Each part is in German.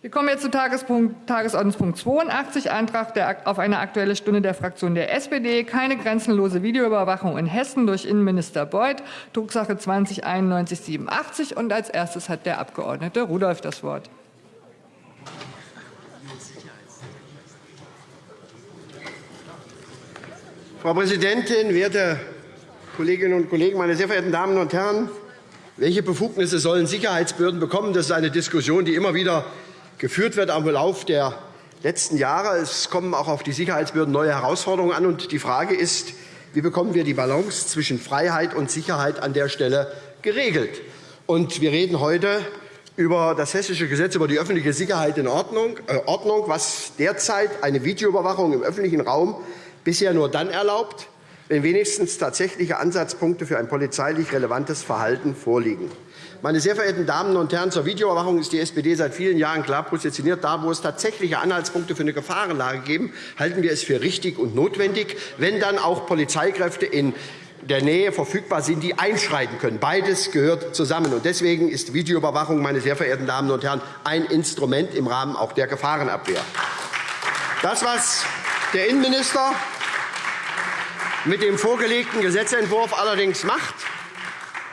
Wir kommen jetzt zu Tagesordnungspunkt 82, Antrag auf eine Aktuelle Stunde der Fraktion der SPD. Keine grenzenlose Videoüberwachung in Hessen durch Innenminister Beuth, Drucksache 20 9187. Und als erstes hat der Abg. Rudolph das Wort. Frau Präsidentin, werte Kolleginnen und Kollegen, meine sehr verehrten Damen und Herren! Welche Befugnisse sollen Sicherheitsbehörden bekommen? Das ist eine Diskussion, die immer wieder geführt wird am Verlauf der letzten Jahre. Es kommen auch auf die Sicherheitsbehörden neue Herausforderungen an. Und die Frage ist, wie bekommen wir die Balance zwischen Freiheit und Sicherheit an der Stelle geregelt? Und wir reden heute über das Hessische Gesetz über die öffentliche Sicherheit in Ordnung, äh, Ordnung, was derzeit eine Videoüberwachung im öffentlichen Raum bisher nur dann erlaubt, wenn wenigstens tatsächliche Ansatzpunkte für ein polizeilich relevantes Verhalten vorliegen. Meine sehr verehrten Damen und Herren, zur Videoüberwachung ist die SPD seit vielen Jahren klar positioniert. Da, wo es tatsächliche Anhaltspunkte für eine Gefahrenlage gibt, halten wir es für richtig und notwendig, wenn dann auch Polizeikräfte in der Nähe verfügbar sind, die einschreiten können. Beides gehört zusammen. Deswegen ist Videoüberwachung, meine sehr verehrten Damen und Herren, ein Instrument im Rahmen auch der Gefahrenabwehr. Das, was der Innenminister mit dem vorgelegten Gesetzentwurf allerdings macht,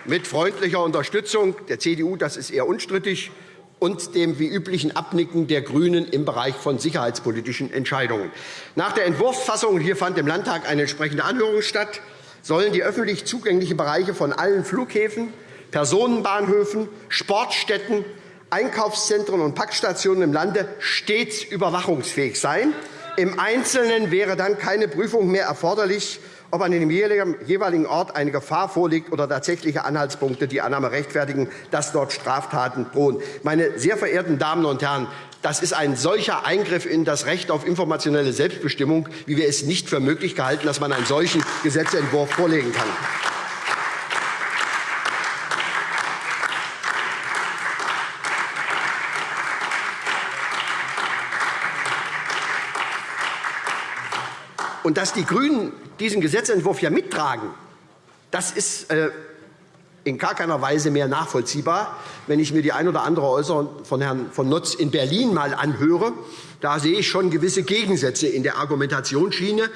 mit freundlicher Unterstützung der CDU, das ist eher unstrittig, und dem wie üblichen Abnicken der GRÜNEN im Bereich von sicherheitspolitischen Entscheidungen. Nach der Entwurfsfassung hier fand im Landtag eine entsprechende Anhörung statt, sollen die öffentlich zugänglichen Bereiche von allen Flughäfen, Personenbahnhöfen, Sportstätten, Einkaufszentren und Packstationen im Lande stets überwachungsfähig sein. Im Einzelnen wäre dann keine Prüfung mehr erforderlich, ob an dem jeweiligen Ort eine Gefahr vorliegt oder tatsächliche Anhaltspunkte die Annahme rechtfertigen, dass dort Straftaten drohen. Meine sehr verehrten Damen und Herren, das ist ein solcher Eingriff in das Recht auf informationelle Selbstbestimmung, wie wir es nicht für möglich gehalten, dass man einen solchen Gesetzentwurf vorlegen kann. Und dass die GRÜNEN diesen Gesetzentwurf ja mittragen, das ist äh, in gar keiner Weise mehr nachvollziehbar. Wenn ich mir die ein oder andere Äußerung von Herrn von Notz in Berlin mal anhöre, da sehe ich schon gewisse Gegensätze in der Argumentationsschiene.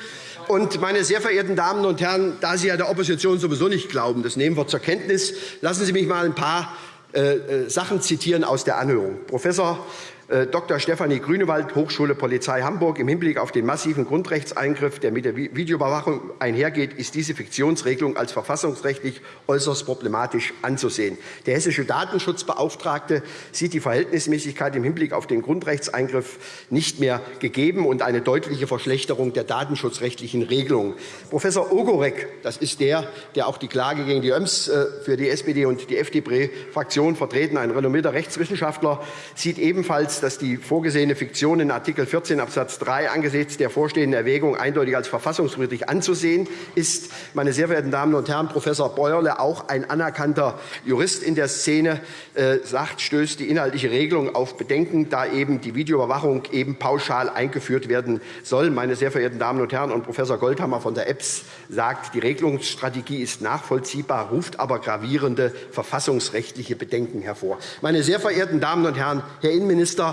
Und, meine sehr verehrten Damen und Herren, da Sie ja der Opposition sowieso nicht glauben, das nehmen wir zur Kenntnis, lassen Sie mich mal ein paar äh, äh Sachen zitieren aus der Anhörung. Professor Dr. Stefanie Grünewald, Hochschule Polizei Hamburg. Im Hinblick auf den massiven Grundrechtseingriff, der mit der Videoüberwachung einhergeht, ist diese Fiktionsregelung als verfassungsrechtlich äußerst problematisch anzusehen. Der hessische Datenschutzbeauftragte sieht die Verhältnismäßigkeit im Hinblick auf den Grundrechtseingriff nicht mehr gegeben und eine deutliche Verschlechterung der datenschutzrechtlichen Regelungen. Professor Ogorek, das ist der, der auch die Klage gegen die ÖMS äh, für die SPD und die FDP-Fraktion vertreten, ein renommierter Rechtswissenschaftler, sieht ebenfalls dass die vorgesehene Fiktion in Art. 14 Abs. 3 angesichts der vorstehenden Erwägung eindeutig als verfassungswidrig anzusehen ist. Meine sehr verehrten Damen und Herren, Professor Beuerle, auch ein anerkannter Jurist in der Szene, äh, sagt, stößt die inhaltliche Regelung auf Bedenken, da eben die Videoüberwachung eben pauschal eingeführt werden soll. Meine sehr verehrten Damen und Herren, und Professor Goldhammer von der EBS sagt, die Regelungsstrategie ist nachvollziehbar, ruft aber gravierende verfassungsrechtliche Bedenken hervor. Meine sehr verehrten Damen und Herren, Herr Innenminister,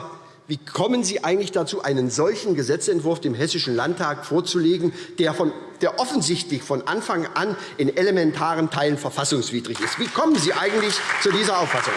wie kommen Sie eigentlich dazu, einen solchen Gesetzentwurf dem Hessischen Landtag vorzulegen, der, von, der offensichtlich von Anfang an in elementaren Teilen verfassungswidrig ist? Wie kommen Sie eigentlich zu dieser Auffassung?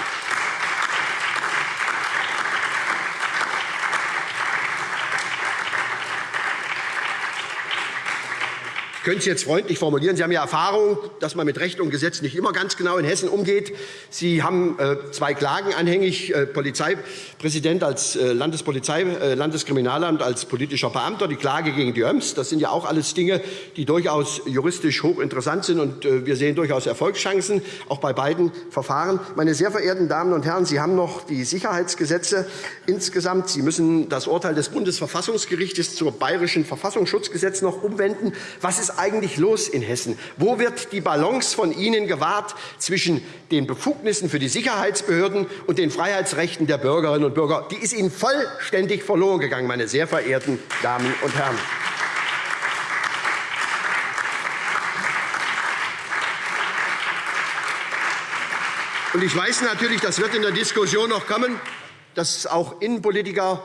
Könnte es jetzt freundlich formulieren. Sie haben ja Erfahrung, dass man mit Recht und Gesetz nicht immer ganz genau in Hessen umgeht. Sie haben äh, zwei Klagen anhängig, äh, Polizeipräsident als äh, Landespolizei, Landeskriminalamt als politischer Beamter, die Klage gegen die ÖMS. Das sind ja auch alles Dinge, die durchaus juristisch hochinteressant sind. und Wir sehen durchaus Erfolgschancen, auch bei beiden Verfahren. Meine sehr verehrten Damen und Herren, Sie haben noch die Sicherheitsgesetze insgesamt. Sie müssen das Urteil des Bundesverfassungsgerichts zum Bayerischen Verfassungsschutzgesetz noch umwenden. Was ist eigentlich los in Hessen? Wo wird die Balance von Ihnen gewahrt zwischen den Befugnissen für die Sicherheitsbehörden und den Freiheitsrechten der Bürgerinnen und Bürger? Die ist Ihnen vollständig verloren gegangen, meine sehr verehrten Damen und Herren. Und ich weiß natürlich, das wird in der Diskussion noch kommen, dass auch Innenpolitiker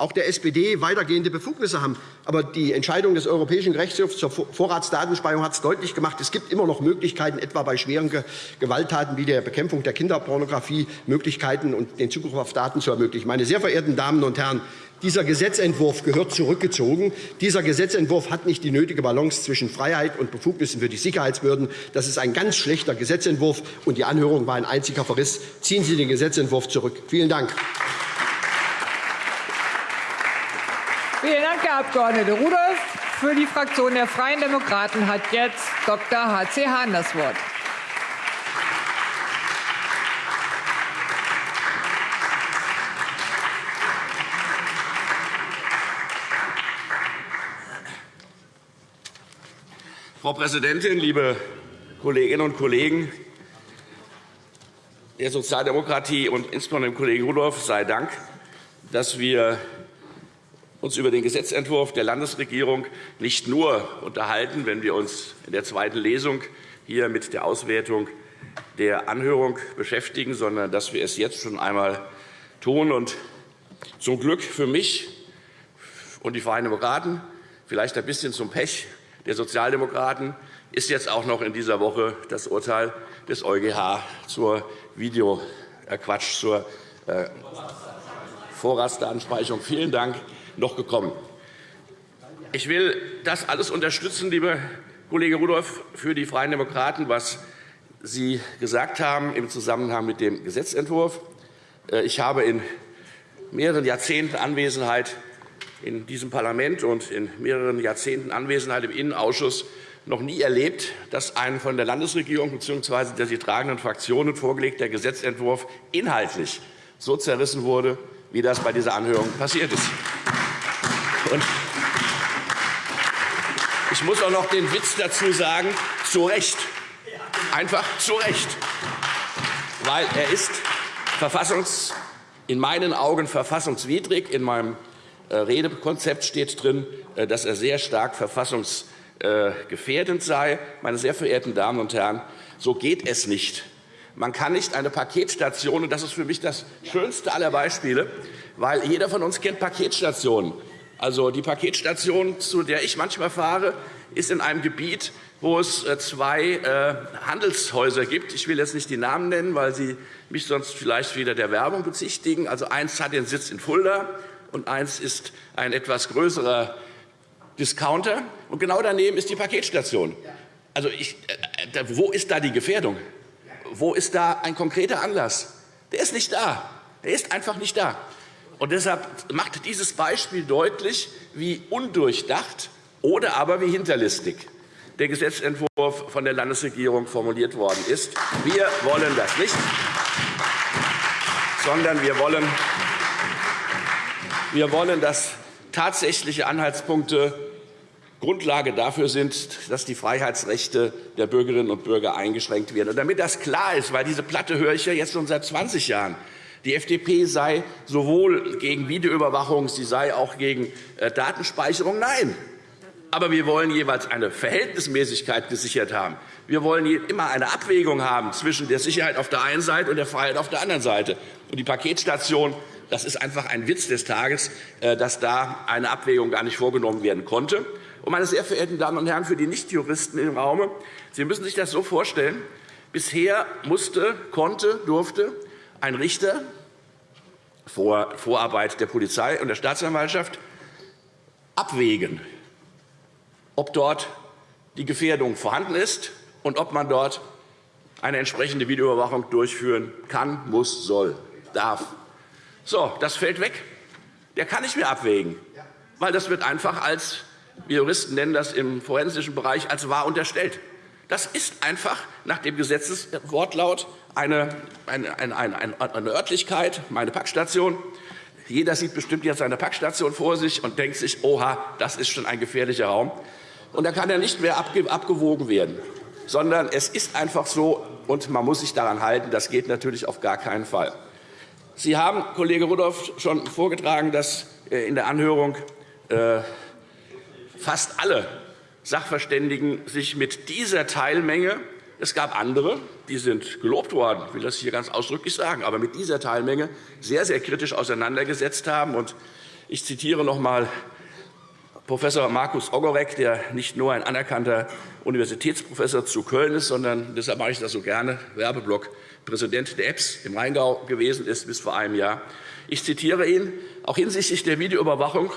auch der SPD weitergehende Befugnisse haben. Aber die Entscheidung des Europäischen Gerichtshofs zur Vorratsdatenspeicherung hat es deutlich gemacht, es gibt immer noch Möglichkeiten, etwa bei schweren Gewalttaten wie der Bekämpfung der Kinderpornografie, Möglichkeiten und den Zugriff auf Daten zu ermöglichen. Meine sehr verehrten Damen und Herren, dieser Gesetzentwurf gehört zurückgezogen. Dieser Gesetzentwurf hat nicht die nötige Balance zwischen Freiheit und Befugnissen für die Sicherheitsbehörden. Das ist ein ganz schlechter Gesetzentwurf, und die Anhörung war ein einziger Verriss. Ziehen Sie den Gesetzentwurf zurück. Vielen Dank. Vielen Dank, Herr Abg. Rudolph. Für die Fraktion der Freien Demokraten hat jetzt Dr. H.C. Hahn das Wort. Frau Präsidentin, liebe Kolleginnen und Kollegen! Der Sozialdemokratie und insbesondere dem Kollegen Rudolph sei Dank, dass wir uns über den Gesetzentwurf der Landesregierung nicht nur unterhalten, wenn wir uns in der zweiten Lesung hier mit der Auswertung der Anhörung beschäftigen, sondern dass wir es jetzt schon einmal tun. Und zum Glück für mich und die Freien Demokraten, vielleicht ein bisschen zum Pech der Sozialdemokraten, ist jetzt auch noch in dieser Woche das Urteil des EuGH zur Video, äh Quatsch, zur äh, Vorratsdatenspeicherung. Vielen Dank noch gekommen. Ich will das alles unterstützen, lieber Kollege Rudolph, für die Freien Demokraten, was Sie gesagt haben im Zusammenhang mit dem Gesetzentwurf. Äh, ich habe in mehreren Jahrzehnten Anwesenheit in diesem Parlament und in mehreren Jahrzehnten Anwesenheit im Innenausschuss noch nie erlebt, dass ein von der Landesregierung bzw. der sie tragenden Fraktionen vorgelegter Gesetzentwurf inhaltlich so zerrissen wurde, wie das bei dieser Anhörung passiert ist. Und ich muss auch noch den Witz dazu sagen, zu Recht. Einfach zu Recht. Weil er ist verfassungs, in meinen Augen verfassungswidrig. In meinem äh, Redekonzept steht drin, äh, dass er sehr stark verfassungsgefährdend sei. Meine sehr verehrten Damen und Herren, so geht es nicht. Man kann nicht eine Paketstation, und das ist für mich das schönste aller Beispiele, weil jeder von uns kennt Paketstationen. Also die Paketstation, zu der ich manchmal fahre, ist in einem Gebiet, wo es äh, zwei äh, Handelshäuser gibt. Ich will jetzt nicht die Namen nennen, weil Sie mich sonst vielleicht wieder der Werbung bezichtigen. Also eins hat den Sitz in Fulda und eins ist ein etwas größerer Discounter. Und genau daneben ist die Paketstation. Also ich, äh, wo ist da die Gefährdung? Wo ist da ein konkreter Anlass? Der ist nicht da. Der ist einfach nicht da. Und deshalb macht dieses Beispiel deutlich, wie undurchdacht oder aber wie hinterlistig der Gesetzentwurf von der Landesregierung formuliert worden ist. Wir wollen das nicht, sondern wir wollen, wir wollen, dass tatsächliche Anhaltspunkte Grundlage dafür sind, dass die Freiheitsrechte der Bürgerinnen und Bürger eingeschränkt werden. Und damit das klar ist, weil diese Platte höre ich ja jetzt schon seit 20 Jahren, die FDP sei sowohl gegen Videoüberwachung, sie sei auch gegen äh, Datenspeicherung. Nein, aber wir wollen jeweils eine Verhältnismäßigkeit gesichert haben. Wir wollen immer eine Abwägung haben zwischen der Sicherheit auf der einen Seite und der Freiheit auf der anderen Seite. Und die Paketstation, das ist einfach ein Witz des Tages, äh, dass da eine Abwägung gar nicht vorgenommen werden konnte. Und meine sehr verehrten Damen und Herren, für die Nichtjuristen im Raum, Sie müssen sich das so vorstellen, bisher musste, konnte, durfte ein Richter vor Vorarbeit der Polizei und der Staatsanwaltschaft abwägen, ob dort die Gefährdung vorhanden ist und ob man dort eine entsprechende Videoüberwachung durchführen kann, muss, soll, darf. So, das fällt weg. Der kann nicht mehr abwägen, weil das wird einfach als, wir Juristen nennen das im forensischen Bereich, als wahr unterstellt. Das ist einfach nach dem Gesetzeswortlaut eine, eine, eine, eine Örtlichkeit, meine Packstation. Jeder sieht bestimmt jetzt seine Packstation vor sich und denkt sich, oha, das ist schon ein gefährlicher Raum. Und da kann er nicht mehr abgewogen werden, sondern es ist einfach so, und man muss sich daran halten. Das geht natürlich auf gar keinen Fall. Sie haben, Kollege Rudolph, schon vorgetragen, dass äh, in der Anhörung äh, fast alle Sachverständigen sich mit dieser Teilmenge Es gab andere, die sind gelobt worden, ich will das hier ganz ausdrücklich sagen, aber mit dieser Teilmenge sehr, sehr kritisch auseinandergesetzt haben. Ich zitiere noch einmal Prof. Markus Ogorek, der nicht nur ein anerkannter Universitätsprofessor zu Köln ist, sondern deshalb mache ich das so gerne Werbeblock Präsident der EBS im Rheingau gewesen ist bis vor einem Jahr. Ich zitiere ihn. Auch hinsichtlich der Videoüberwachung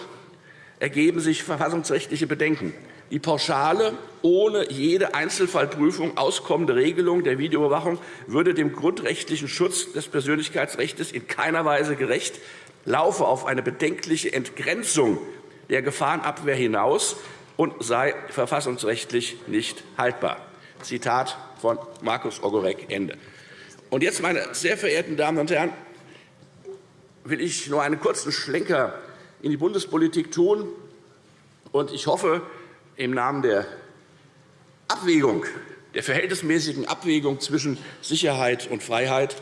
ergeben sich verfassungsrechtliche Bedenken. Die pauschale, ohne jede Einzelfallprüfung auskommende Regelung der Videoüberwachung würde dem grundrechtlichen Schutz des Persönlichkeitsrechts in keiner Weise gerecht, laufe auf eine bedenkliche Entgrenzung der Gefahrenabwehr hinaus und sei verfassungsrechtlich nicht haltbar. Zitat von Markus Ogorek. Ende. Und jetzt, meine sehr verehrten Damen und Herren, will ich nur einen kurzen Schlenker in die Bundespolitik tun. Und ich hoffe, im Namen der Abwägung, der verhältnismäßigen Abwägung zwischen Sicherheit und Freiheit,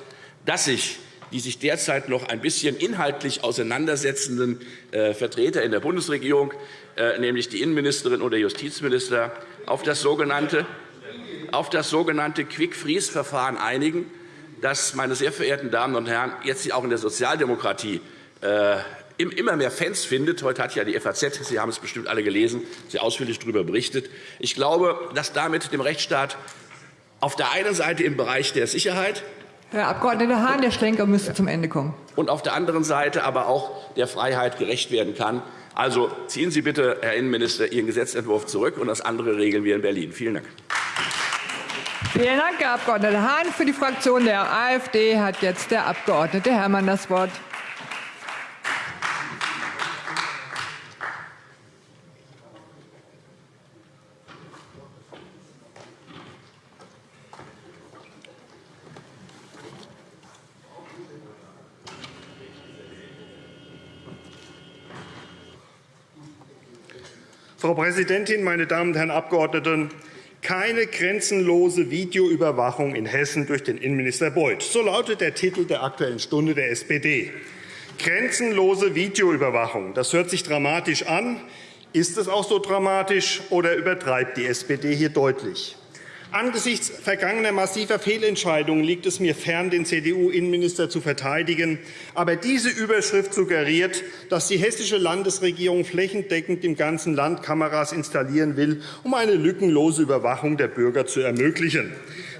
dass sich die sich derzeit noch ein bisschen inhaltlich auseinandersetzenden äh, Vertreter in der Bundesregierung, äh, nämlich die Innenministerin oder Justizminister, auf das sogenannte, auf das sogenannte Quick-Freeze-Verfahren einigen, das, meine sehr verehrten Damen und Herren, jetzt auch in der Sozialdemokratie äh, immer mehr Fans findet. Heute hat ja die FAZ, Sie haben es bestimmt alle gelesen, sehr ausführlich darüber berichtet. Ich glaube, dass damit dem Rechtsstaat auf der einen Seite im Bereich der Sicherheit Herr Abg. Hahn, der Schlenker müsste zum Ende kommen. Und auf der anderen Seite aber auch der Freiheit gerecht werden kann. Also ziehen Sie bitte, Herr Innenminister, Ihren Gesetzentwurf zurück, und das andere regeln wir in Berlin. Vielen Dank. Vielen Dank, Herr Abg. Hahn. Für die Fraktion der AfD hat jetzt der Abg. Herrmann das Wort. Frau Präsidentin, meine Damen und Herren Abgeordneten! Keine grenzenlose Videoüberwachung in Hessen durch den Innenminister Beuth. So lautet der Titel der Aktuellen Stunde der SPD. Grenzenlose Videoüberwachung. Das hört sich dramatisch an. Ist es auch so dramatisch, oder übertreibt die SPD hier deutlich? Angesichts vergangener massiver Fehlentscheidungen liegt es mir fern, den CDU-Innenminister zu verteidigen. Aber diese Überschrift suggeriert, dass die hessische Landesregierung flächendeckend im ganzen Land Kameras installieren will, um eine lückenlose Überwachung der Bürger zu ermöglichen.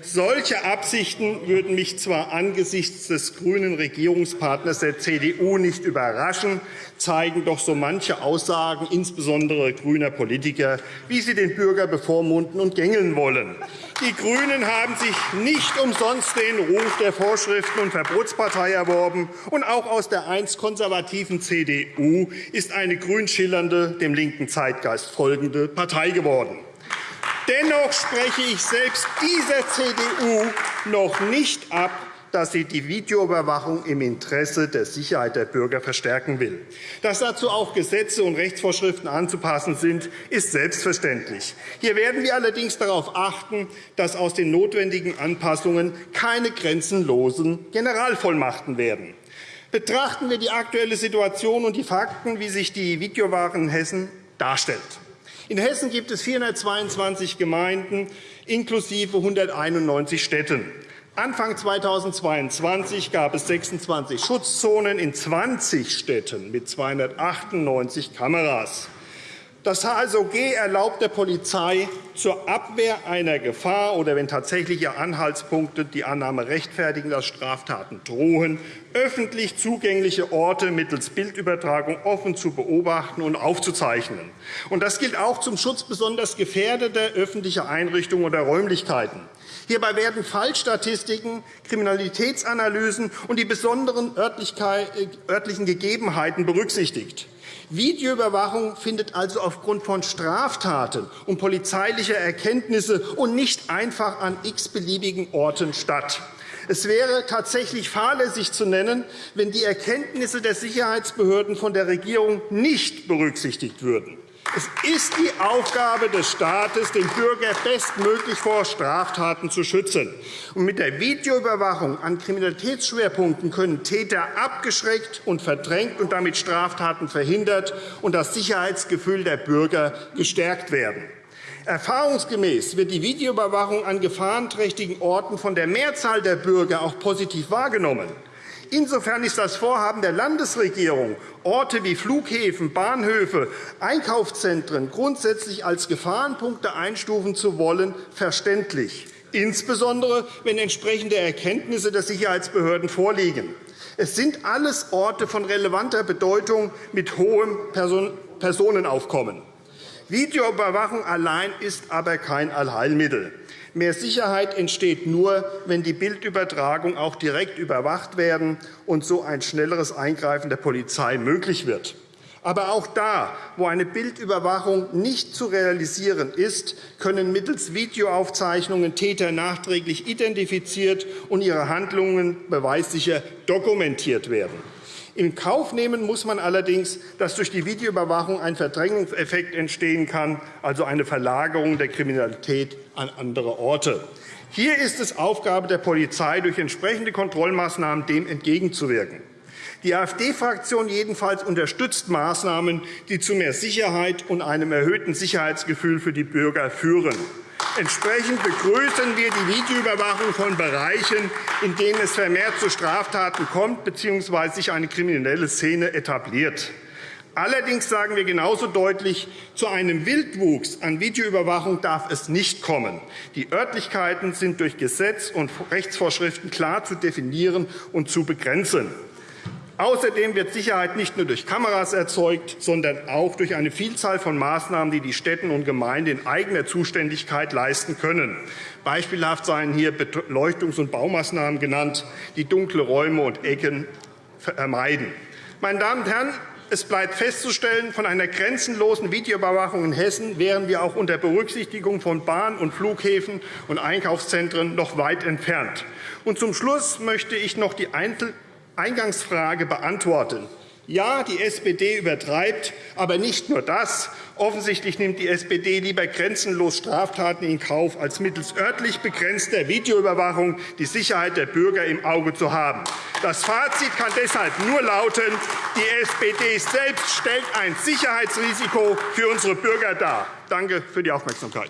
Solche Absichten würden mich zwar angesichts des grünen Regierungspartners der CDU nicht überraschen, zeigen doch so manche Aussagen, insbesondere grüner Politiker, wie sie den Bürger bevormunden und gängeln wollen. Die GRÜNEN haben sich nicht umsonst den Ruf der Vorschriften- und Verbotspartei erworben. Und auch aus der einst konservativen CDU ist eine grün schillernde, dem linken Zeitgeist folgende Partei geworden. Dennoch spreche ich selbst dieser CDU noch nicht ab, dass sie die Videoüberwachung im Interesse der Sicherheit der Bürger verstärken will. Dass dazu auch Gesetze und Rechtsvorschriften anzupassen sind, ist selbstverständlich. Hier werden wir allerdings darauf achten, dass aus den notwendigen Anpassungen keine grenzenlosen Generalvollmachten werden. Betrachten wir die aktuelle Situation und die Fakten, wie sich die Videowachen in Hessen darstellt. In Hessen gibt es 422 Gemeinden inklusive 191 Städten. Anfang 2022 gab es 26 Schutzzonen in 20 Städten mit 298 Kameras. Das HSOG erlaubt der Polizei zur Abwehr einer Gefahr oder wenn tatsächliche Anhaltspunkte die Annahme rechtfertigen, dass Straftaten drohen, öffentlich zugängliche Orte mittels Bildübertragung offen zu beobachten und aufzuzeichnen. das gilt auch zum Schutz besonders gefährdeter öffentlicher Einrichtungen oder Räumlichkeiten. Hierbei werden Fallstatistiken, Kriminalitätsanalysen und die besonderen örtlichen Gegebenheiten berücksichtigt. Videoüberwachung findet also aufgrund von Straftaten und polizeilicher Erkenntnisse und nicht einfach an x-beliebigen Orten statt. Es wäre tatsächlich fahrlässig zu nennen, wenn die Erkenntnisse der Sicherheitsbehörden von der Regierung nicht berücksichtigt würden. Es ist die Aufgabe des Staates, den Bürger bestmöglich vor Straftaten zu schützen. Und mit der Videoüberwachung an Kriminalitätsschwerpunkten können Täter abgeschreckt und verdrängt und damit Straftaten verhindert und das Sicherheitsgefühl der Bürger gestärkt werden. Erfahrungsgemäß wird die Videoüberwachung an gefahrenträchtigen Orten von der Mehrzahl der Bürger auch positiv wahrgenommen. Insofern ist das Vorhaben der Landesregierung, Orte wie Flughäfen, Bahnhöfe, Einkaufszentren grundsätzlich als Gefahrenpunkte einstufen zu wollen, verständlich, insbesondere wenn entsprechende Erkenntnisse der Sicherheitsbehörden vorliegen. Es sind alles Orte von relevanter Bedeutung mit hohem Personenaufkommen. Videoüberwachung allein ist aber kein Allheilmittel. Mehr Sicherheit entsteht nur, wenn die Bildübertragung auch direkt überwacht werden und so ein schnelleres Eingreifen der Polizei möglich wird. Aber auch da, wo eine Bildüberwachung nicht zu realisieren ist, können mittels Videoaufzeichnungen Täter nachträglich identifiziert und ihre Handlungen beweissicher dokumentiert werden. In Kauf nehmen muss man allerdings, dass durch die Videoüberwachung ein Verdrängungseffekt entstehen kann, also eine Verlagerung der Kriminalität an andere Orte. Hier ist es Aufgabe der Polizei, durch entsprechende Kontrollmaßnahmen dem entgegenzuwirken. Die AfD-Fraktion jedenfalls unterstützt Maßnahmen, die zu mehr Sicherheit und einem erhöhten Sicherheitsgefühl für die Bürger führen. Entsprechend begrüßen wir die Videoüberwachung von Bereichen, in denen es vermehrt zu Straftaten kommt bzw. sich eine kriminelle Szene etabliert. Allerdings sagen wir genauso deutlich, zu einem Wildwuchs an Videoüberwachung darf es nicht kommen. Die Örtlichkeiten sind durch Gesetz und Rechtsvorschriften klar zu definieren und zu begrenzen. Außerdem wird Sicherheit nicht nur durch Kameras erzeugt, sondern auch durch eine Vielzahl von Maßnahmen, die die Städten und Gemeinden in eigener Zuständigkeit leisten können. Beispielhaft seien hier Beleuchtungs- und Baumaßnahmen genannt, die dunkle Räume und Ecken vermeiden. Meine Damen und Herren, es bleibt festzustellen, von einer grenzenlosen Videoüberwachung in Hessen wären wir auch unter Berücksichtigung von Bahn- und Flughäfen und Einkaufszentren noch weit entfernt. Und zum Schluss möchte ich noch die Einzel Eingangsfrage beantworten. Ja, die SPD übertreibt, aber nicht nur das. Offensichtlich nimmt die SPD lieber grenzenlos Straftaten in Kauf, als mittels örtlich begrenzter Videoüberwachung die Sicherheit der Bürger im Auge zu haben. Das Fazit kann deshalb nur lauten, die SPD selbst stellt ein Sicherheitsrisiko für unsere Bürger dar. Danke für die Aufmerksamkeit.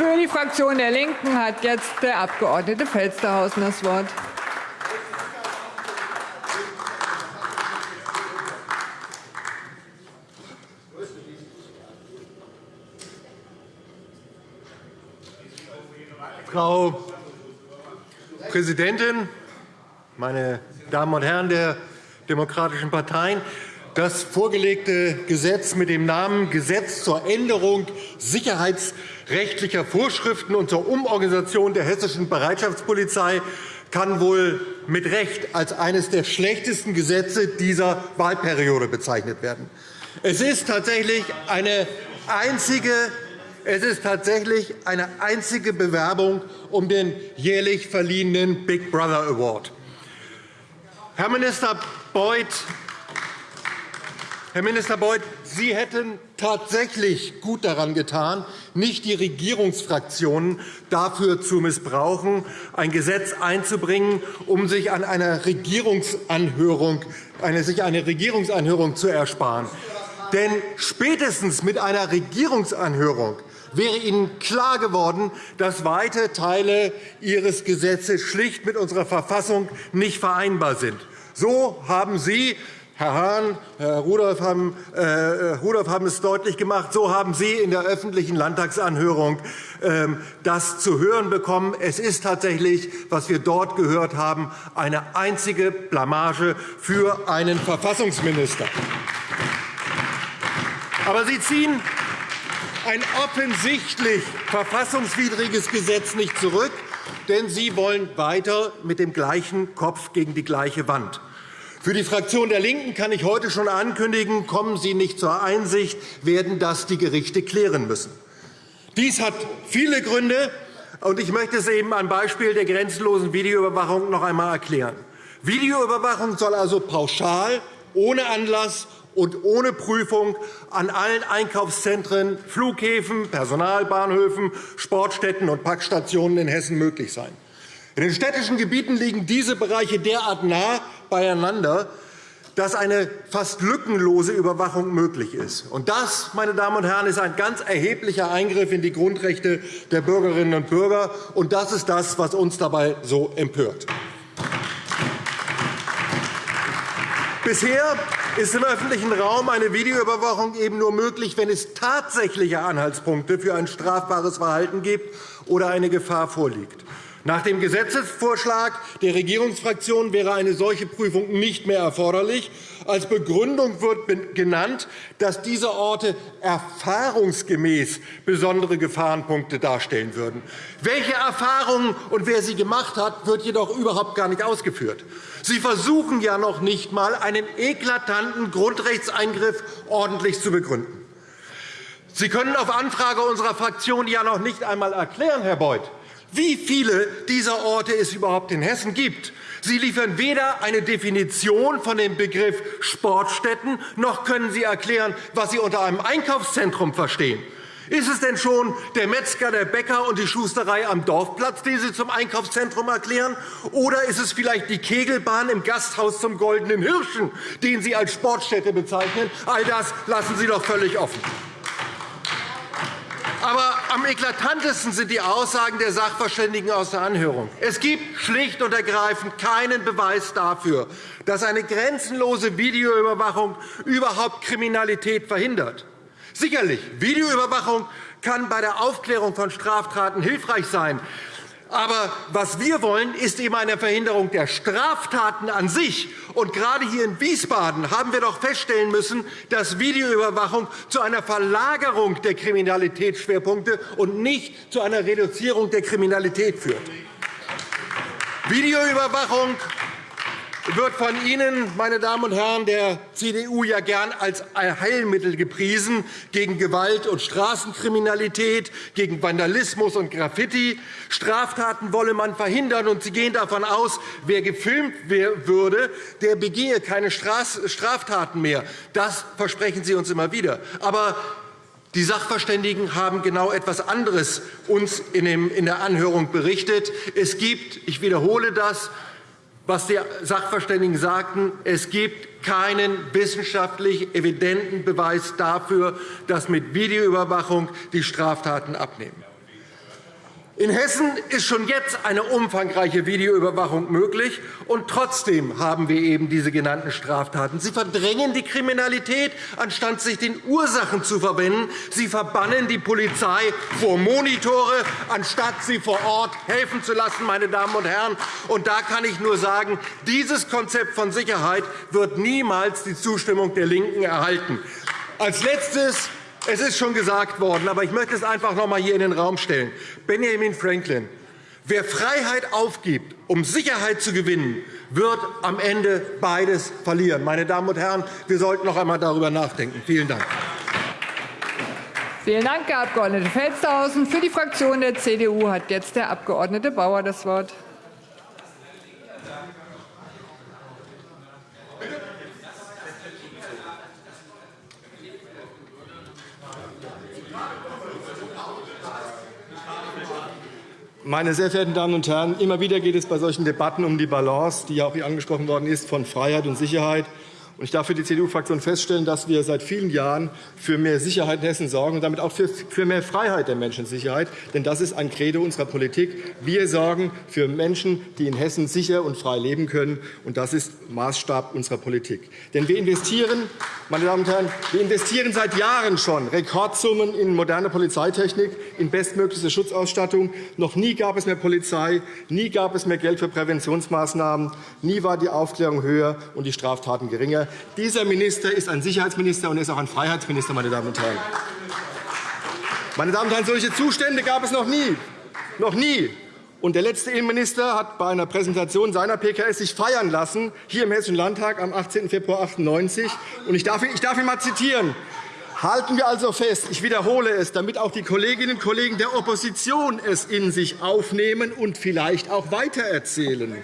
Für die Fraktion der LINKEN hat jetzt der Abg. Felstehausen das Wort. Frau Präsidentin, meine Damen und Herren der demokratischen Parteien! Das vorgelegte Gesetz mit dem Namen Gesetz zur Änderung sicherheitsrechtlicher Vorschriften und zur Umorganisation der hessischen Bereitschaftspolizei kann wohl mit Recht als eines der schlechtesten Gesetze dieser Wahlperiode bezeichnet werden. Es ist tatsächlich eine einzige es ist tatsächlich eine einzige Bewerbung um den jährlich verliehenen Big Brother Award. Herr Minister Beuth Herr Minister Beuth, Sie hätten tatsächlich gut daran getan, nicht die Regierungsfraktionen dafür zu missbrauchen, ein Gesetz einzubringen, um sich an einer Regierungsanhörung, eine, sich eine Regierungsanhörung zu ersparen. Denn spätestens mit einer Regierungsanhörung wäre Ihnen klar geworden, dass weite Teile Ihres Gesetzes schlicht mit unserer Verfassung nicht vereinbar sind. So haben Sie Herr Hahn, Herr Rudolph haben, äh, Rudolph haben es deutlich gemacht. So haben Sie in der öffentlichen Landtagsanhörung äh, das zu hören bekommen. Es ist tatsächlich, was wir dort gehört haben, eine einzige Blamage für einen Verfassungsminister. Aber Sie ziehen ein offensichtlich verfassungswidriges Gesetz nicht zurück, denn Sie wollen weiter mit dem gleichen Kopf gegen die gleiche Wand. Für die Fraktion der LINKEN kann ich heute schon ankündigen, kommen Sie nicht zur Einsicht, werden das die Gerichte klären müssen. Dies hat viele Gründe, und ich möchte es eben am Beispiel der grenzenlosen Videoüberwachung noch einmal erklären. Videoüberwachung soll also pauschal, ohne Anlass und ohne Prüfung an allen Einkaufszentren, Flughäfen, Personalbahnhöfen, Sportstätten und Packstationen in Hessen möglich sein. In den städtischen Gebieten liegen diese Bereiche derart nah beieinander, dass eine fast lückenlose Überwachung möglich ist. Und das, meine Damen und Herren, ist ein ganz erheblicher Eingriff in die Grundrechte der Bürgerinnen und Bürger. Und das ist das, was uns dabei so empört. Bisher ist im öffentlichen Raum eine Videoüberwachung eben nur möglich, wenn es tatsächliche Anhaltspunkte für ein strafbares Verhalten gibt oder eine Gefahr vorliegt. Nach dem Gesetzesvorschlag der Regierungsfraktion wäre eine solche Prüfung nicht mehr erforderlich. Als Begründung wird genannt, dass diese Orte erfahrungsgemäß besondere Gefahrenpunkte darstellen würden. Welche Erfahrungen und wer sie gemacht hat, wird jedoch überhaupt gar nicht ausgeführt. Sie versuchen ja noch nicht einmal, einen eklatanten Grundrechtseingriff ordentlich zu begründen. Sie können auf Anfrage unserer Fraktion ja noch nicht einmal erklären, Herr Beuth, wie viele dieser Orte es überhaupt in Hessen gibt. Sie liefern weder eine Definition von dem Begriff Sportstätten, noch können Sie erklären, was Sie unter einem Einkaufszentrum verstehen. Ist es denn schon der Metzger, der Bäcker und die Schusterei am Dorfplatz, die Sie zum Einkaufszentrum erklären? Oder ist es vielleicht die Kegelbahn im Gasthaus zum Goldenen Hirschen, den Sie als Sportstätte bezeichnen? All das lassen Sie doch völlig offen. Aber am eklatantesten sind die Aussagen der Sachverständigen aus der Anhörung. Es gibt schlicht und ergreifend keinen Beweis dafür, dass eine grenzenlose Videoüberwachung überhaupt Kriminalität verhindert. Sicherlich, Videoüberwachung kann bei der Aufklärung von Straftaten hilfreich sein. Aber was wir wollen, ist eben eine Verhinderung der Straftaten an sich. Und gerade hier in Wiesbaden haben wir doch feststellen müssen, dass Videoüberwachung zu einer Verlagerung der Kriminalitätsschwerpunkte und nicht zu einer Reduzierung der Kriminalität führt. Videoüberwachung wird von Ihnen, meine Damen und Herren der CDU, ja gern als Heilmittel gepriesen gegen Gewalt und Straßenkriminalität, gegen Vandalismus und Graffiti. Straftaten wolle man verhindern, und Sie gehen davon aus, wer gefilmt würde, der begehe keine Straftaten mehr. Das versprechen Sie uns immer wieder. Aber die Sachverständigen haben genau etwas anderes uns in der Anhörung berichtet. Es gibt, ich wiederhole das, was die Sachverständigen sagten, es gibt keinen wissenschaftlich evidenten Beweis dafür, dass mit Videoüberwachung die Straftaten abnehmen. In Hessen ist schon jetzt eine umfangreiche Videoüberwachung möglich, und trotzdem haben wir eben diese genannten Straftaten. Sie verdrängen die Kriminalität, anstatt sich den Ursachen zu verwenden. Sie verbannen die Polizei vor Monitore, anstatt sie vor Ort helfen zu lassen. Meine Damen und Herren. Und da kann ich nur sagen, dieses Konzept von Sicherheit wird niemals die Zustimmung der LINKEN erhalten. Als Letztes es ist schon gesagt worden, aber ich möchte es einfach noch einmal hier in den Raum stellen. Benjamin Franklin. Wer Freiheit aufgibt, um Sicherheit zu gewinnen, wird am Ende beides verlieren. Meine Damen und Herren, wir sollten noch einmal darüber nachdenken. Vielen Dank. Vielen Dank, Herr Abg. Felstehausen. Für die Fraktion der CDU hat jetzt der Abg. Bauer das Wort. Meine sehr verehrten Damen und Herren, immer wieder geht es bei solchen Debatten um die Balance, die ja auch hier angesprochen worden ist, von Freiheit und Sicherheit. Ich darf für die CDU-Fraktion feststellen, dass wir seit vielen Jahren für mehr Sicherheit in Hessen sorgen und damit auch für mehr Freiheit der Menschensicherheit. Denn das ist ein Credo unserer Politik. Wir sorgen für Menschen, die in Hessen sicher und frei leben können. Und das ist Maßstab unserer Politik. Denn wir investieren, meine Damen und Herren, wir investieren seit Jahren schon Rekordsummen in moderne Polizeitechnik, in bestmögliche Schutzausstattung. Noch nie gab es mehr Polizei, nie gab es mehr Geld für Präventionsmaßnahmen, nie war die Aufklärung höher und die Straftaten geringer. Dieser Minister ist ein Sicherheitsminister und er ist auch ein Freiheitsminister. Meine Damen und Herren. Meine Damen und Herren, solche Zustände gab es noch nie. Noch nie. Und der letzte Innenminister hat bei einer Präsentation seiner PKS sich feiern lassen, hier im Hessischen Landtag am 18. Februar 1998. Und ich darf, ihn, ich darf ihn mal zitieren. Halten wir also fest, ich wiederhole es, damit auch die Kolleginnen und Kollegen der Opposition es in sich aufnehmen und vielleicht auch weitererzählen.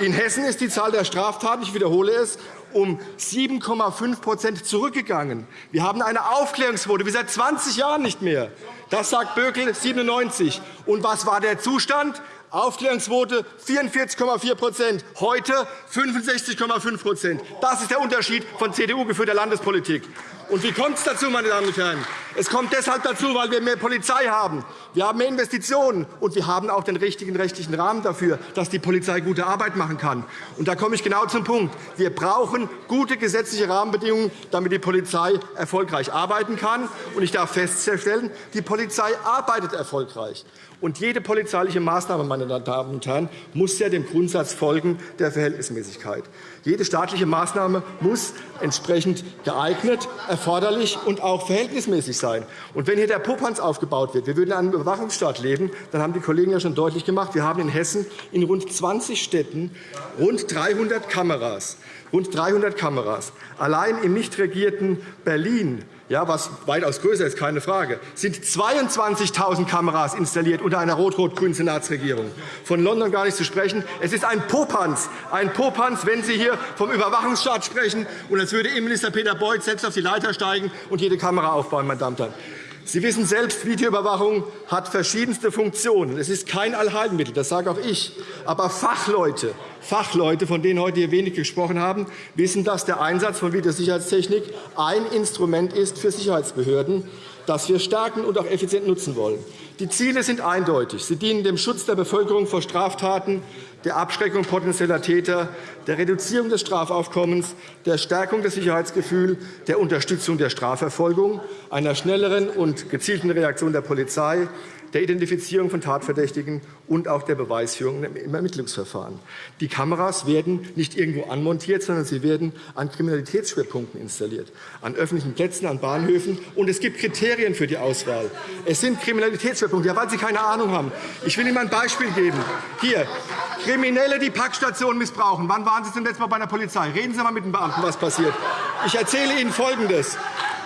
In Hessen ist die Zahl der Straftaten, ich wiederhole es, um 7,5% zurückgegangen. Wir haben eine Aufklärungsquote wie seit 20 Jahren nicht mehr. Das sagt Bökel 97. Und was war der Zustand? Aufklärungsquote 44,4% heute 65,5% Das ist der Unterschied von CDU-geführter Landespolitik. Und wie kommt es dazu, meine Damen und Herren? Es kommt deshalb dazu, weil wir mehr Polizei haben. Wir haben mehr Investitionen, und wir haben auch den richtigen rechtlichen Rahmen dafür, dass die Polizei gute Arbeit machen kann. Und da komme ich genau zum Punkt. Wir brauchen gute gesetzliche Rahmenbedingungen, damit die Polizei erfolgreich arbeiten kann. Und ich darf feststellen, die Polizei arbeitet erfolgreich. Und jede polizeiliche Maßnahme, meine Damen und Herren, muss ja dem Grundsatz folgen der Verhältnismäßigkeit. Jede staatliche Maßnahme muss entsprechend geeignet, erforderlich und auch verhältnismäßig sein. Und wenn hier der Popanz aufgebaut wird, wir würden in einem Überwachungsstaat leben, dann haben die Kollegen ja schon deutlich gemacht, wir haben in Hessen in rund 20 Städten rund 300 Kameras. Rund 300 Kameras. Allein im nicht regierten Berlin ja, was weitaus größer ist, keine Frage, sind 22.000 Kameras installiert unter einer rot-rot-grünen Senatsregierung. Von London gar nicht zu sprechen. Es ist ein Popanz, ein Popanz, wenn Sie hier vom Überwachungsstaat sprechen, und als würde Innenminister Peter Beuth selbst auf die Leiter steigen und jede Kamera aufbauen. Meine Damen und Herren. Sie wissen selbst, Videoüberwachung hat verschiedenste Funktionen. Es ist kein Allheilmittel, das sage auch ich. Aber Fachleute, Fachleute, von denen heute hier wenig gesprochen haben, wissen, dass der Einsatz von Videosicherheitstechnik ein Instrument ist für Sicherheitsbehörden, das wir stärken und auch effizient nutzen wollen. Die Ziele sind eindeutig. Sie dienen dem Schutz der Bevölkerung vor Straftaten, der Abschreckung potenzieller Täter, der Reduzierung des Strafaufkommens, der Stärkung des Sicherheitsgefühls, der Unterstützung der Strafverfolgung, einer schnelleren und gezielten Reaktion der Polizei, der Identifizierung von Tatverdächtigen und auch der Beweisführung im Ermittlungsverfahren. Die Kameras werden nicht irgendwo anmontiert, sondern sie werden an Kriminalitätsschwerpunkten installiert, an öffentlichen Plätzen, an Bahnhöfen. Und es gibt Kriterien für die Auswahl. Es sind Kriminalitätsschwerpunkte, ja, weil Sie keine Ahnung haben. Ich will Ihnen ein Beispiel geben. Hier, Kriminelle, die Packstationen missbrauchen. Wann waren Sie zum letzten Mal bei der Polizei? Reden Sie einmal mit den Beamten, was passiert. Ich erzähle Ihnen Folgendes.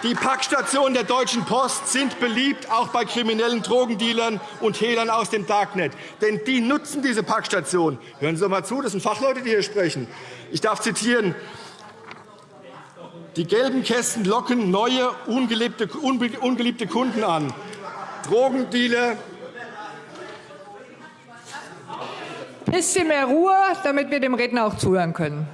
Die Packstationen der Deutschen Post sind beliebt, auch bei kriminellen Drogendealern und Hehlern aus dem Darknet. Denn die nutzen diese Packstation. Hören Sie doch einmal zu, das sind Fachleute, die hier sprechen. Ich darf zitieren. Die gelben Kästen locken neue, ungeliebte, ungeliebte Kunden an. Drogendealer. Bisschen mehr Ruhe, damit wir dem Redner auch zuhören können.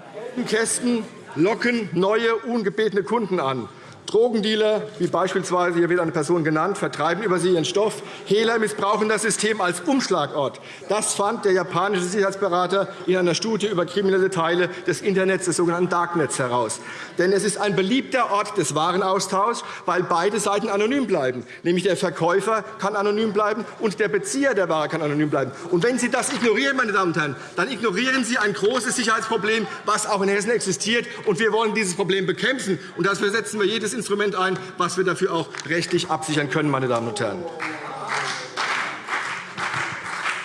Kästen locken neue, ungebetene Kunden an. Drogendealer, wie beispielsweise hier wird eine Person genannt, vertreiben über sie ihren Stoff. Hehler missbrauchen das System als Umschlagort. Das fand der japanische Sicherheitsberater in einer Studie über kriminelle Teile des Internets, des sogenannten Darknets, heraus. Denn es ist ein beliebter Ort des Warenaustauschs, weil beide Seiten anonym bleiben. Nämlich der Verkäufer kann anonym bleiben und der Bezieher der Ware kann anonym bleiben. Und wenn Sie das ignorieren, meine Damen und Herren, dann ignorieren Sie ein großes Sicherheitsproblem, was auch in Hessen existiert. Und wir wollen dieses Problem bekämpfen. Und dafür setzen wir jedes Instrument ein, was wir dafür auch rechtlich absichern können. Meine Damen und Herren.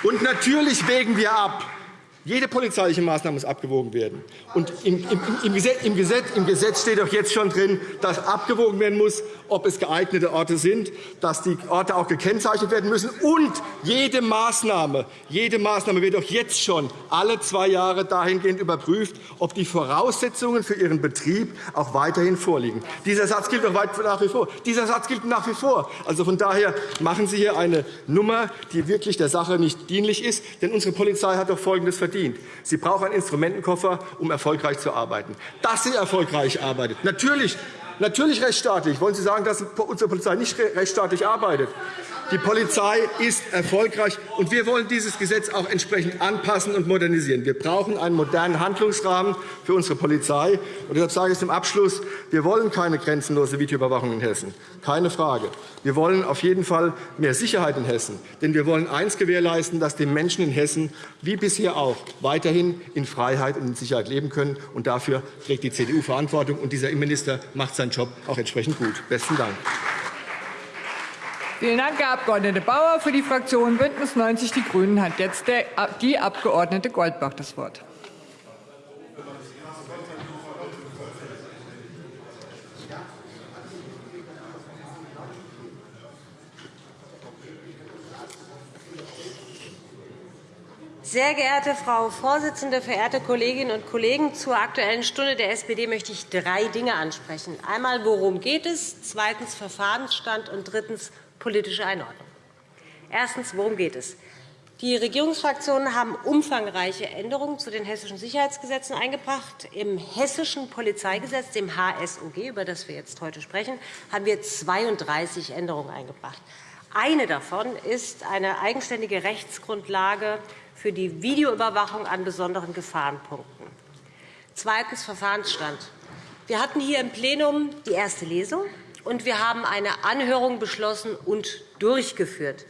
Und natürlich wägen wir ab, jede polizeiliche Maßnahme muss abgewogen werden. Und im, Gesetz steht doch jetzt schon drin, dass abgewogen werden muss, ob es geeignete Orte sind, dass die Orte auch gekennzeichnet werden müssen. Und jede Maßnahme, jede Maßnahme wird auch jetzt schon alle zwei Jahre dahingehend überprüft, ob die Voraussetzungen für ihren Betrieb auch weiterhin vorliegen. Dieser Satz gilt auch nach wie vor. Dieser Satz gilt nach wie vor. Also von daher machen Sie hier eine Nummer, die wirklich der Sache nicht dienlich ist. Denn unsere Polizei hat doch Folgendes verdient. Sie braucht einen Instrumentenkoffer, um erfolgreich zu arbeiten. Dass sie erfolgreich arbeitet. Natürlich Natürlich rechtsstaatlich. Wollen Sie sagen, dass unsere Polizei nicht rechtsstaatlich arbeitet? Die Polizei ist erfolgreich, und wir wollen dieses Gesetz auch entsprechend anpassen und modernisieren. Wir brauchen einen modernen Handlungsrahmen für unsere Polizei. Und deshalb sage ich zum Abschluss, wir wollen keine grenzenlose Videoüberwachung in Hessen. Keine Frage. Wir wollen auf jeden Fall mehr Sicherheit in Hessen. Denn wir wollen eines gewährleisten, dass die Menschen in Hessen wie bisher auch weiterhin in Freiheit und in Sicherheit leben können. Und dafür trägt die CDU Verantwortung. Und dieser Innenminister macht seinen Job auch entsprechend gut. Besten Dank. Vielen Dank, Herr Abg. Bauer. Für die Fraktion BÜNDNIS 90 die GRÜNEN hat jetzt die Abg. Goldbach das Wort. Sehr geehrte Frau Vorsitzende, verehrte Kolleginnen und Kollegen! Zur Aktuellen Stunde der SPD möchte ich drei Dinge ansprechen. Einmal, worum geht es? Zweitens, Verfahrensstand. Und drittens, politische Einordnung. Erstens. Worum geht es? Die Regierungsfraktionen haben umfangreiche Änderungen zu den hessischen Sicherheitsgesetzen eingebracht. Im hessischen Polizeigesetz, dem HSOG, über das wir jetzt heute sprechen, haben wir 32 Änderungen eingebracht. Eine davon ist eine eigenständige Rechtsgrundlage für die Videoüberwachung an besonderen Gefahrenpunkten. Zweitens Verfahrensstand. Wir hatten hier im Plenum die erste Lesung, und wir haben eine Anhörung beschlossen und durchgeführt.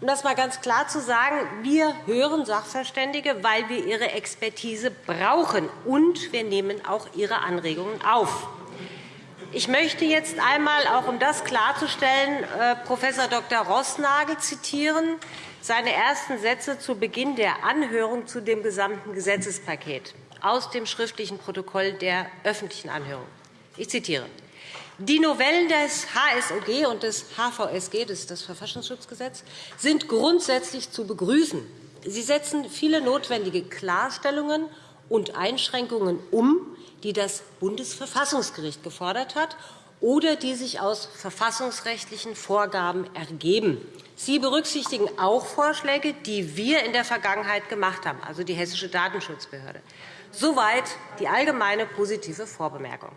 Um das einmal ganz klar zu sagen, wir hören Sachverständige, weil wir ihre Expertise brauchen, und wir nehmen auch ihre Anregungen auf. Ich möchte jetzt einmal, auch um das klarzustellen, äh, Prof. Dr. Rossnagel zitieren, seine ersten Sätze zu Beginn der Anhörung zu dem gesamten Gesetzespaket aus dem schriftlichen Protokoll der öffentlichen Anhörung. Ich zitiere. Die Novellen des HSOG und des HVSG, das ist das Verfassungsschutzgesetz, sind grundsätzlich zu begrüßen. Sie setzen viele notwendige Klarstellungen und Einschränkungen um, die das Bundesverfassungsgericht gefordert hat oder die sich aus verfassungsrechtlichen Vorgaben ergeben. Sie berücksichtigen auch Vorschläge, die wir in der Vergangenheit gemacht haben, also die Hessische Datenschutzbehörde. Soweit die allgemeine positive Vorbemerkung.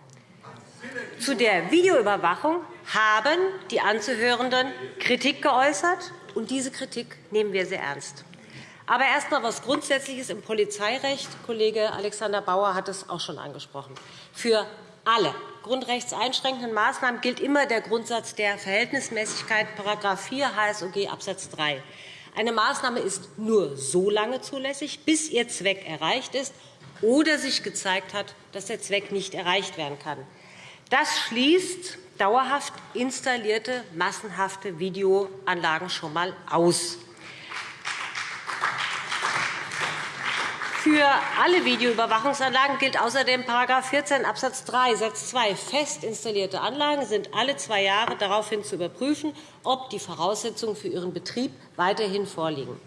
Zu der Videoüberwachung haben die Anzuhörenden Kritik geäußert, und diese Kritik nehmen wir sehr ernst. Aber erst einmal etwas Grundsätzliches im Polizeirecht. Kollege Alexander Bauer hat es auch schon angesprochen. Für alle grundrechtseinschränkenden Maßnahmen gilt immer der Grundsatz der Verhältnismäßigkeit, § 4 HSOG Abs. 3. Eine Maßnahme ist nur so lange zulässig, bis ihr Zweck erreicht ist oder sich gezeigt hat, dass der Zweck nicht erreicht werden kann. Das schließt dauerhaft installierte massenhafte Videoanlagen schon einmal aus. Für alle Videoüberwachungsanlagen gilt außerdem § 14 Abs. 3 Satz 2. Fest installierte Anlagen sind alle zwei Jahre daraufhin zu überprüfen, ob die Voraussetzungen für ihren Betrieb weiterhin vorliegen.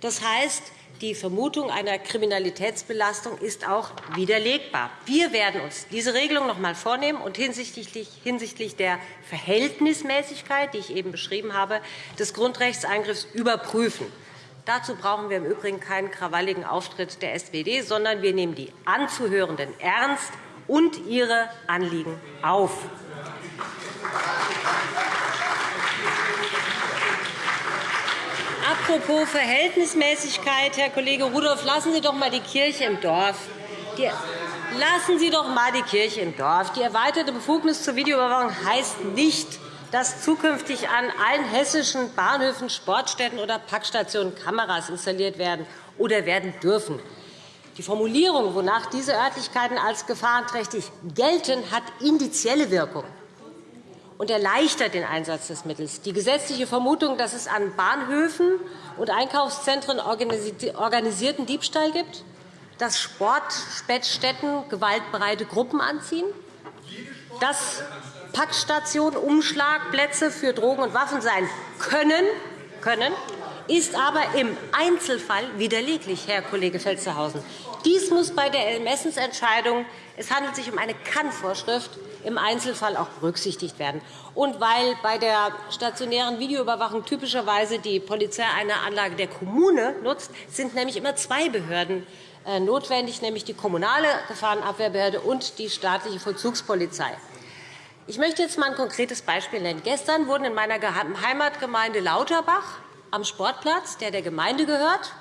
Das heißt, die Vermutung einer Kriminalitätsbelastung ist auch widerlegbar. Wir werden uns diese Regelung noch einmal vornehmen und hinsichtlich der Verhältnismäßigkeit, die ich eben beschrieben habe, des Grundrechtseingriffs überprüfen. Dazu brauchen wir im Übrigen keinen krawalligen Auftritt der SPD, sondern wir nehmen die Anzuhörenden ernst und ihre Anliegen auf. Apropos Verhältnismäßigkeit, Herr Kollege Rudolph, lassen Sie doch einmal die Kirche im Dorf. Die lassen Sie doch einmal die Kirche im Dorf. Die erweiterte Befugnis zur Videoüberwachung heißt nicht, dass zukünftig an allen hessischen Bahnhöfen, Sportstätten oder Packstationen Kameras installiert werden oder werden dürfen. Die Formulierung, wonach diese Örtlichkeiten als gefahrenträchtig gelten, hat indizielle Wirkung und erleichtert den Einsatz des Mittels. Die gesetzliche Vermutung, dass es an Bahnhöfen und Einkaufszentren organisierten Diebstahl gibt, dass Sportspätstätten gewaltbereite Gruppen anziehen, dass Packstationen Umschlagplätze für Drogen und Waffen sein können, können ist aber im Einzelfall widerleglich, Herr Kollege Felstehausen. Dies muss bei der Ermessensentscheidung es handelt sich um eine Kannvorschrift im Einzelfall auch berücksichtigt werden. Und weil bei der stationären Videoüberwachung typischerweise die Polizei eine Anlage der Kommune nutzt, sind nämlich immer zwei Behörden äh, notwendig, nämlich die kommunale Gefahrenabwehrbehörde und die staatliche Vollzugspolizei. Ich möchte jetzt einmal ein konkretes Beispiel nennen. Gestern wurden in meiner Heimatgemeinde Lauterbach am Sportplatz, der der Gemeinde gehört,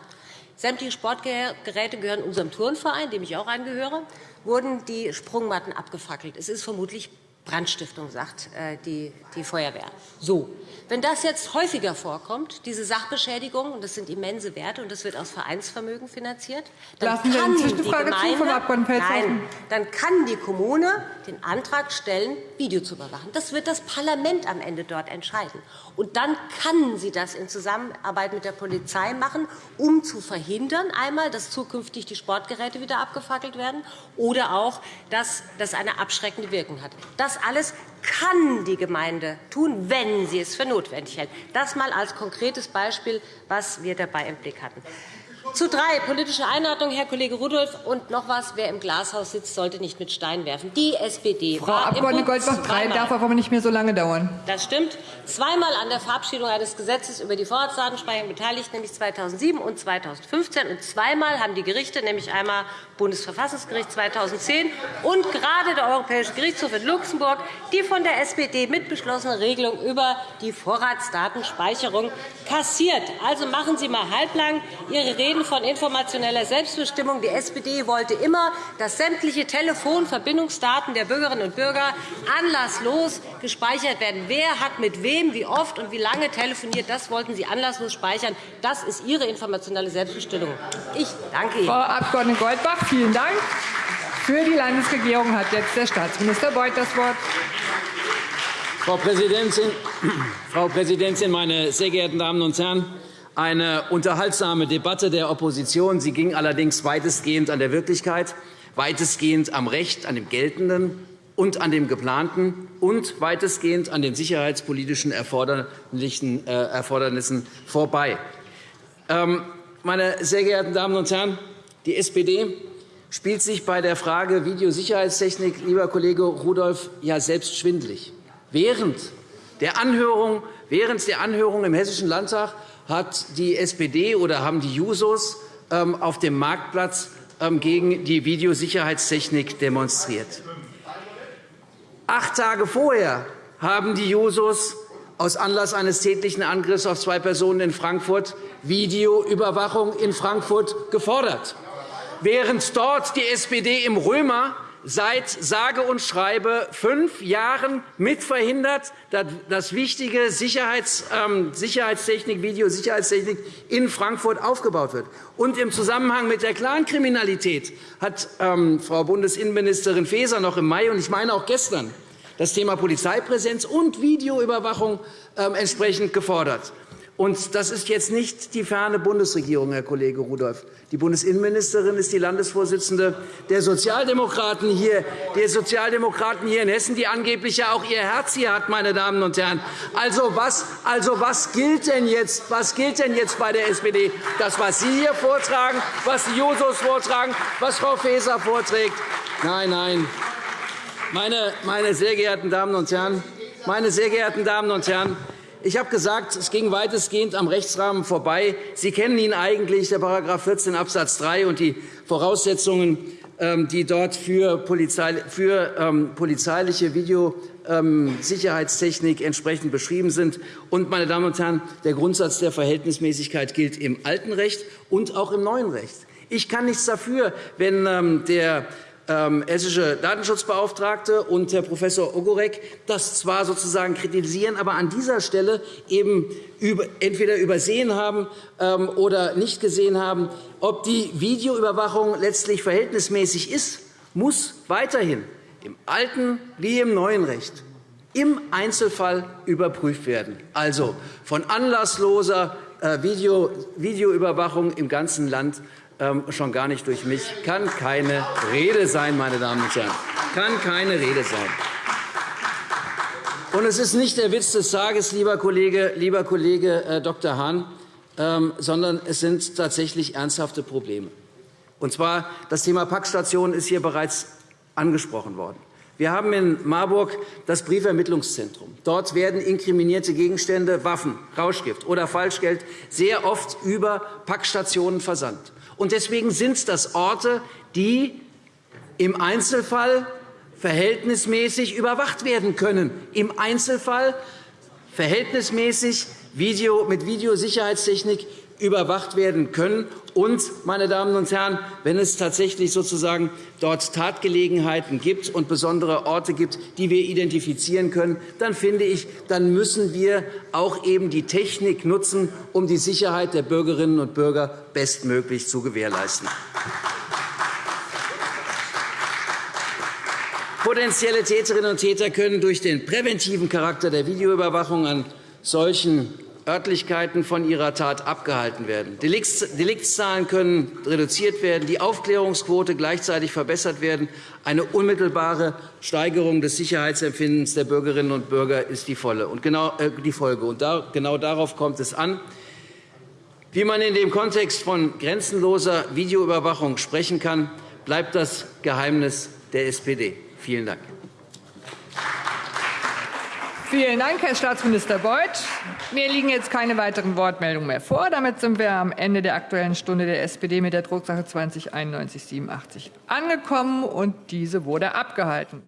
sämtliche Sportgeräte gehören unserem Turnverein, dem ich auch angehöre, wurden die Sprungmatten abgefackelt. Es ist vermutlich Brandstiftung, sagt äh, die Feuerwehr. So. Wenn das jetzt häufiger vorkommt, diese Sachbeschädigungen, das sind immense Werte, und das wird aus Vereinsvermögen finanziert, dann Lassen kann, die Gemeinde, nein, dann kann die Kommune den Antrag stellen, Video zu überwachen. Das wird das Parlament am Ende dort entscheiden. Und dann kann sie das in Zusammenarbeit mit der Polizei machen, um zu verhindern, einmal, dass zukünftig die Sportgeräte wieder abgefackelt werden, oder auch, dass das eine abschreckende Wirkung hat. Das alles kann die Gemeinde tun, wenn sie es für notwendig hält. Das einmal als konkretes Beispiel, was wir dabei im Blick hatten. Zu drei politische Einordnung, Herr Kollege Rudolph. Und noch etwas, wer im Glashaus sitzt, sollte nicht mit Steinen werfen. Die SPD Frau war Abg. im Goldbach, drei zweimal- darf aber nicht mehr so lange dauern. Das stimmt. Zweimal an der Verabschiedung eines Gesetzes über die Vorratsdatenspeicherung beteiligt, nämlich 2007 und 2015. Und zweimal haben die Gerichte, nämlich einmal Bundesverfassungsgericht 2010 und gerade der Europäische Gerichtshof in Luxemburg, die von der SPD mitbeschlossene Regelung über die Vorratsdatenspeicherung kassiert. Also machen Sie einmal halblang Ihre Reden von informationeller Selbstbestimmung. Die SPD wollte immer, dass sämtliche Telefonverbindungsdaten der Bürgerinnen und Bürger anlasslos gespeichert werden. Wer hat mit wem, wie oft und wie lange telefoniert, das wollten Sie anlasslos speichern. Das ist Ihre informationelle Selbstbestimmung. Ich danke Ihnen. Frau Abg. Goldbach, vielen Dank. Für die Landesregierung hat jetzt der Staatsminister Beuth das Wort. Frau Präsidentin, Frau Präsidentin, meine sehr geehrten Damen und Herren! Eine unterhaltsame Debatte der Opposition. Sie ging allerdings weitestgehend an der Wirklichkeit, weitestgehend am Recht, an dem Geltenden und an dem Geplanten und weitestgehend an den sicherheitspolitischen Erfordernissen äh, vorbei. Ähm, meine sehr geehrten Damen und Herren, die SPD spielt sich bei der Frage Videosicherheitstechnik, lieber Kollege Rudolph, ja selbst schwindlig. Während der Anhörung im Hessischen Landtag hat die SPD oder haben die Jusos ähm, auf dem Marktplatz ähm, gegen die Videosicherheitstechnik demonstriert. Acht Tage vorher haben die Jusos aus Anlass eines tätlichen Angriffs auf zwei Personen in Frankfurt Videoüberwachung in Frankfurt gefordert. Während dort die SPD im Römer seit sage und schreibe fünf Jahren mitverhindert, dass wichtige Sicherheits, ähm, Sicherheitstechnik, Videosicherheitstechnik in Frankfurt aufgebaut wird. Und im Zusammenhang mit der Clankriminalität hat ähm, Frau Bundesinnenministerin Faeser noch im Mai und ich meine auch gestern das Thema Polizeipräsenz und Videoüberwachung ähm, entsprechend gefordert. Und das ist jetzt nicht die ferne Bundesregierung, Herr Kollege Rudolph. Die Bundesinnenministerin ist die Landesvorsitzende der Sozialdemokraten hier, der Sozialdemokraten hier in Hessen, die angeblich ja auch ihr Herz hier hat, meine Damen und Herren. Also was, also was gilt denn jetzt? Was gilt denn jetzt bei der SPD? Das, was Sie hier vortragen, was die Jusos vortragen, was Frau Faeser vorträgt? Nein, nein. Meine, meine sehr geehrten Damen und Herren, meine sehr geehrten Damen und Herren, ich habe gesagt, es ging weitestgehend am Rechtsrahmen vorbei. Sie kennen ihn eigentlich, der § 14 Abs. 3 und die Voraussetzungen, ähm, die dort für, polizeiliche Videosicherheitstechnik entsprechend beschrieben sind. Und, meine Damen und Herren, der Grundsatz der Verhältnismäßigkeit gilt im alten Recht und auch im neuen Recht. Ich kann nichts dafür, wenn ähm, der ähm, hessische Datenschutzbeauftragte und Herr Prof. Ogorek das zwar sozusagen kritisieren, aber an dieser Stelle eben entweder übersehen haben ähm, oder nicht gesehen haben, ob die Videoüberwachung letztlich verhältnismäßig ist, muss weiterhin im alten wie im neuen Recht im Einzelfall überprüft werden. Also von anlassloser äh, Videoüberwachung im ganzen Land ähm, schon gar nicht durch mich, kann keine Rede sein, meine Damen und Herren. Kann keine Rede sein. Und es ist nicht der Witz des Tages, lieber Kollege, lieber Kollege äh, Dr. Hahn, ähm, sondern es sind tatsächlich ernsthafte Probleme. Und zwar das Thema Packstation ist hier bereits angesprochen worden. Wir haben in Marburg das Briefermittlungszentrum. Dort werden inkriminierte Gegenstände, Waffen, Rauschgift oder Falschgeld sehr oft über Packstationen versandt. Und deswegen sind das Orte, die im Einzelfall verhältnismäßig überwacht werden können. Im Einzelfall verhältnismäßig mit Videosicherheitstechnik überwacht werden können. Und, meine Damen und Herren, wenn es tatsächlich sozusagen dort Tatgelegenheiten gibt und besondere Orte gibt, die wir identifizieren können, dann finde ich, dann müssen wir auch eben die Technik nutzen, um die Sicherheit der Bürgerinnen und Bürger bestmöglich zu gewährleisten. Potenzielle Täterinnen und Täter können durch den präventiven Charakter der Videoüberwachung an solchen Örtlichkeiten von ihrer Tat abgehalten werden. Deliktszahlen können reduziert werden, die Aufklärungsquote gleichzeitig verbessert werden. Eine unmittelbare Steigerung des Sicherheitsempfindens der Bürgerinnen und Bürger ist die, genau, äh, Folge. Und genau darauf kommt es an. Wie man in dem Kontext von grenzenloser Videoüberwachung sprechen kann, bleibt das Geheimnis der SPD. Vielen Dank. Vielen Dank, Herr Staatsminister Beuth. Mir liegen jetzt keine weiteren Wortmeldungen mehr vor. Damit sind wir am Ende der Aktuellen Stunde der SPD mit der Drucksache 20 9187 angekommen, und diese wurde abgehalten.